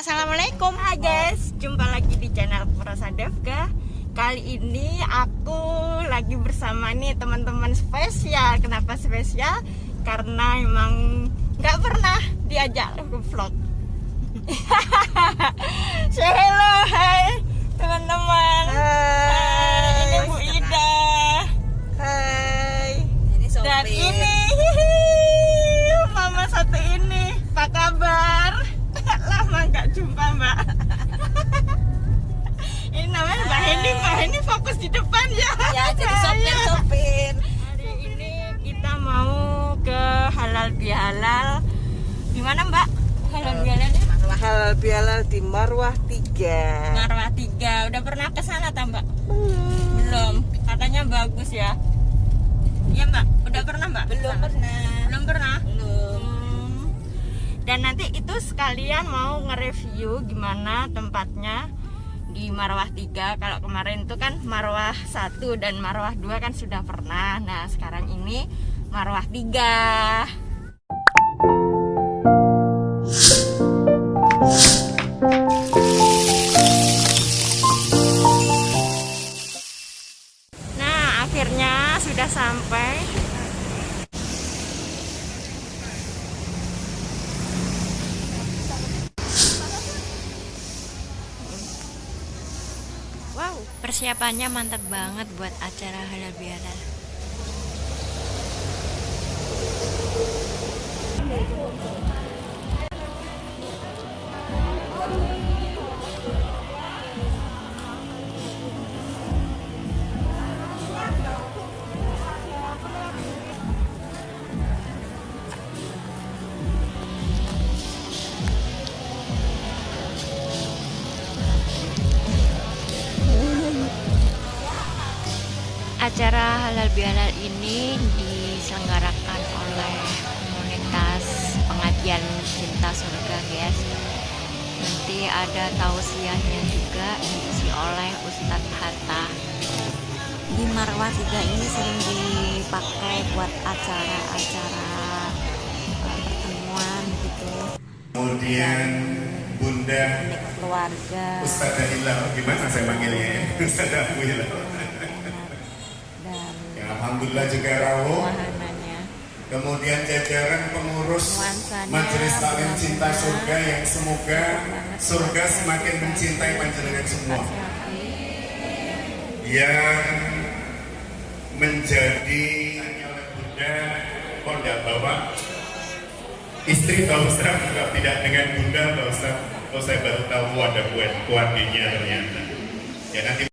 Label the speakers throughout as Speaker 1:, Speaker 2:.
Speaker 1: Assalamualaikum. Hai guys. Jumpa lagi di channel Prosa Devga. Kali ini aku lagi bersama nih teman-teman spesial. Kenapa spesial? Karena emang nggak pernah diajak vlog. Say hello, hai teman-teman. Hai, Ini Bu Ida Hai Dan ini Mama satu ini Apa kabar? Lama nggak jumpa mbak Ini namanya Mbak Hendy fokus di depan ya
Speaker 2: Ya jadi sopir-sopir.
Speaker 1: Hari ini kita mau ke halal bihalal di mana Mbak? Halal bihalalnya?
Speaker 2: Halal bihalal di Marwah 3.
Speaker 1: Marwah 3. Udah pernah ke sana tak Mbak? Belum. Katanya bagus ya. Iya Mbak. Udah pernah Mbak?
Speaker 2: Belum pernah.
Speaker 1: Belum pernah.
Speaker 2: Belum.
Speaker 1: Hmm. Dan nanti itu sekalian mau nge-review gimana tempatnya di Marwah 3 Kalau kemarin itu kan Marwah 1 dan Marwah 2 kan sudah pernah. Nah sekarang ini Marwah 3 persiapannya mantap banget buat acara halal bihalal. Acara halal bihalal ini diselenggarakan oleh komunitas pengajian cinta surga guys. Nanti ada tausiahnya juga diisi oleh Ustadz Hatta. Di Marwah 3 ini sering dipakai buat acara-acara eh, pertemuan gitu.
Speaker 3: Kemudian Bunda
Speaker 1: keluarga.
Speaker 3: Ustazah Hilal, gimana saya manggilnya ya? Ustazah Hilal. Alhamdulillah juga rawuh.
Speaker 1: wahananya.
Speaker 3: Kemudian jajaran pengurus Majelis Taklim Cinta Surga yang semoga surga semakin mencintai panjenengan semua. Yang menjadi Bunda enggak bawa istri Ustaz enggak tidak dengan Bunda Pak Ustaz oh saya baru tahu ada buat keluarganya ternyata ya nanti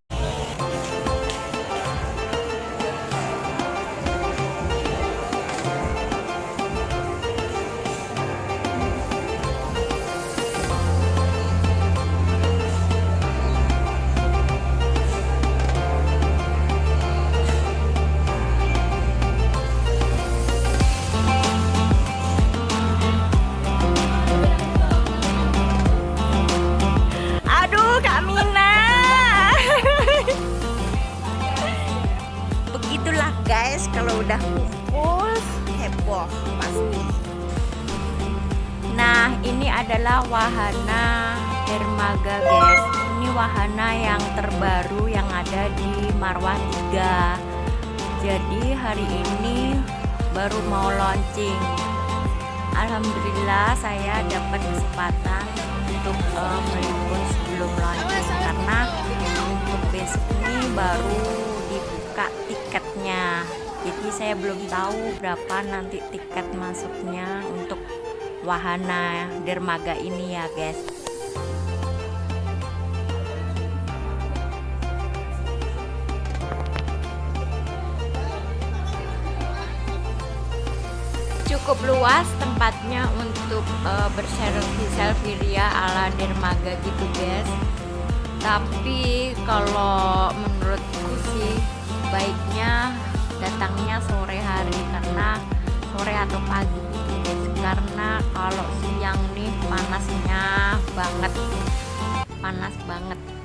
Speaker 1: heboh pasti. Nah, ini adalah wahana dermaga guys. Ini wahana yang terbaru yang ada di Marwah 3. Jadi hari ini baru mau launching. Alhamdulillah saya dapat kesempatan untuk eh, meliput sebelum launching karena untuk besok ini baru dibuka tiketnya. Jadi saya belum tahu berapa nanti tiket masuknya untuk wahana dermaga ini ya guys. cukup luas tempatnya untuk eh, berselfie selfie ria ala dermaga gitu guys tapi kalau menurutku sih baiknya datangnya sore hari karena sore atau pagi. Karena kalau siang nih panasnya banget. Panas banget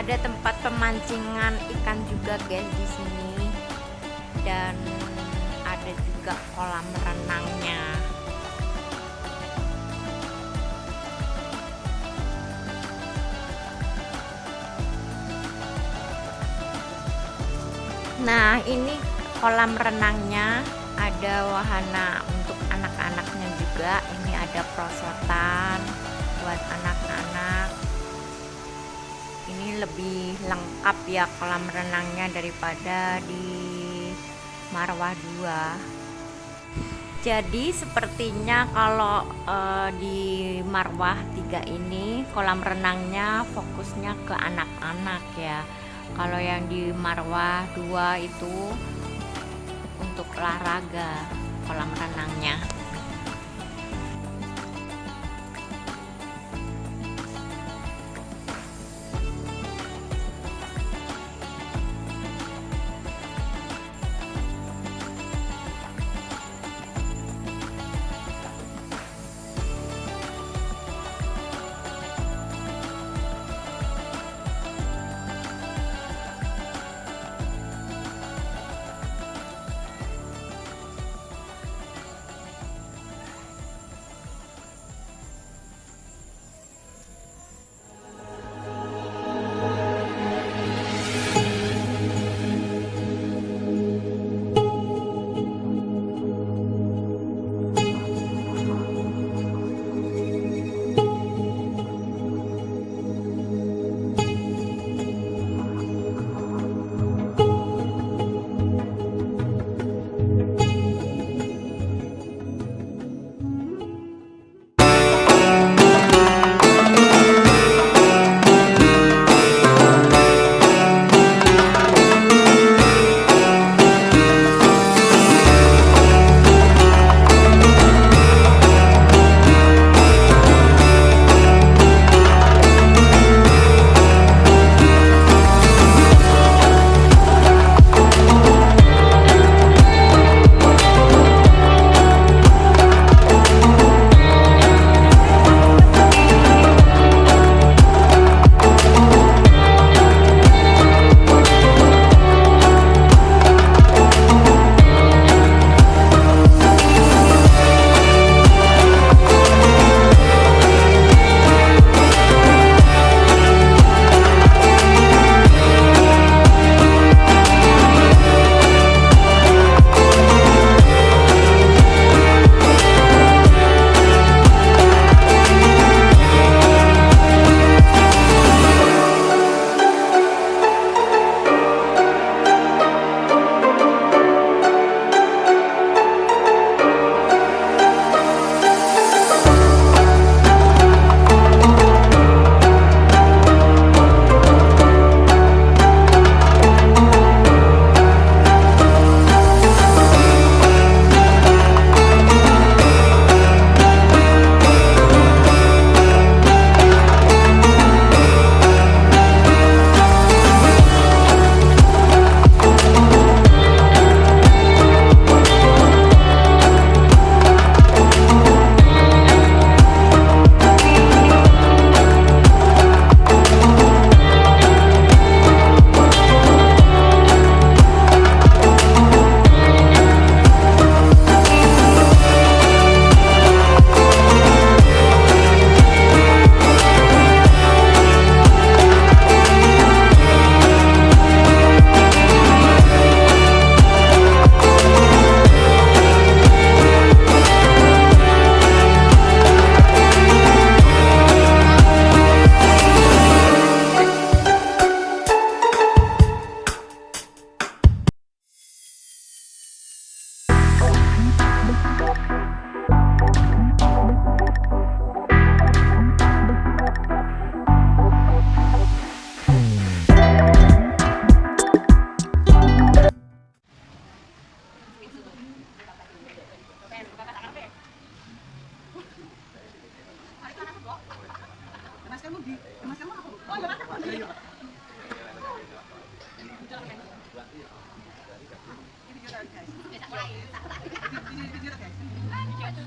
Speaker 1: ada tempat pemancingan ikan juga guys di sini. Dan ada juga kolam renangnya. Nah ini kolam renangnya. Ada wahana untuk anak-anaknya juga. Ini ada prosotan buat anak-anak ini lebih lengkap ya kolam renangnya daripada di Marwah 2 jadi sepertinya kalau uh, di Marwah 3 ini kolam renangnya fokusnya ke anak-anak ya. Kalau yang di Marwah 2 itu untuk olahraga kolam renangnya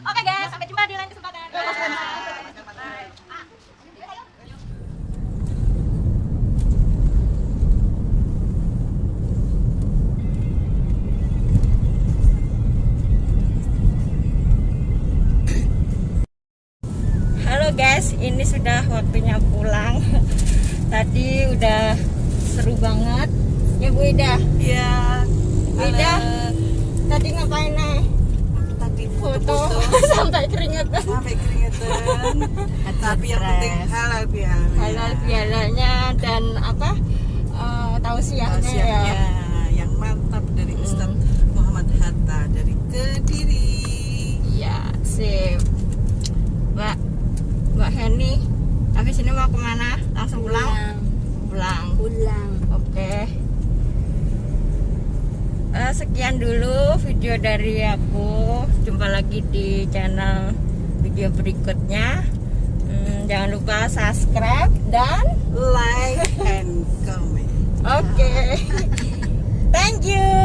Speaker 4: Oke okay guys, sampai jumpa di lain kesempatan. Bye. Bye.
Speaker 1: Halo guys, ini sudah waktunya pulang. Tadi udah seru banget. Ya Bu Ida.
Speaker 2: Iya.
Speaker 1: Bu Ida. Tadi ngapain nih? Foto sampai keringetan.
Speaker 2: sampai keringetan. Tapi yang penting halal bihalal.
Speaker 1: Halal bihalanya dan apa? eh, tausiahnya ya.
Speaker 2: Yang mantap dari Ustadz Muhammad Hatta dari Kediri.
Speaker 1: Iya, sip. Mbak, Mbak Heni, habis ini mau ke mana? Langsung pulang? Pulang.
Speaker 5: pulang
Speaker 1: Oke. Eh, sekian dulu video dari aku. Jumpa lagi di channel video berikutnya. Hmm, jangan lupa subscribe dan like and comment. Oke. Okay. thank you.